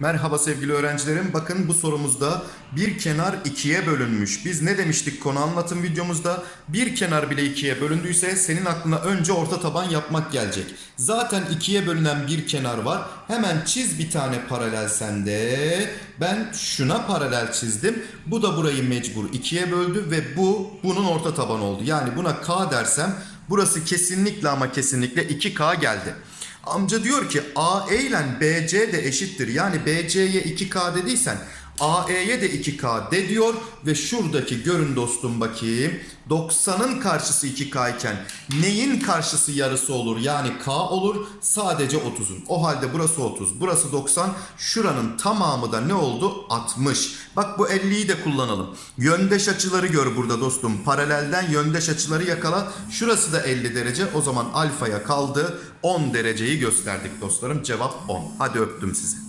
Merhaba sevgili öğrencilerim. Bakın bu sorumuzda bir kenar ikiye bölünmüş. Biz ne demiştik konu anlatım videomuzda? Bir kenar bile ikiye bölündüyse senin aklına önce orta taban yapmak gelecek. Zaten ikiye bölünen bir kenar var. Hemen çiz bir tane paralel sende. Ben şuna paralel çizdim. Bu da burayı mecbur ikiye böldü ve bu bunun orta taban oldu. Yani buna K dersem burası kesinlikle ama kesinlikle 2K geldi. Amca diyor ki AE ile BC de eşittir. Yani BC'ye 2K dediysen AE'ye de 2K de diyor ve şuradaki görün dostum bakayım 90'ın karşısı 2K iken neyin karşısı yarısı olur yani K olur sadece 30'un. O halde burası 30 burası 90 şuranın tamamı da ne oldu 60. Bak bu 50'yi de kullanalım. Yöndeş açıları gör burada dostum paralelden yöndeş açıları yakala. Şurası da 50 derece o zaman alfaya kaldı 10 dereceyi gösterdik dostlarım cevap 10. Hadi öptüm sizi.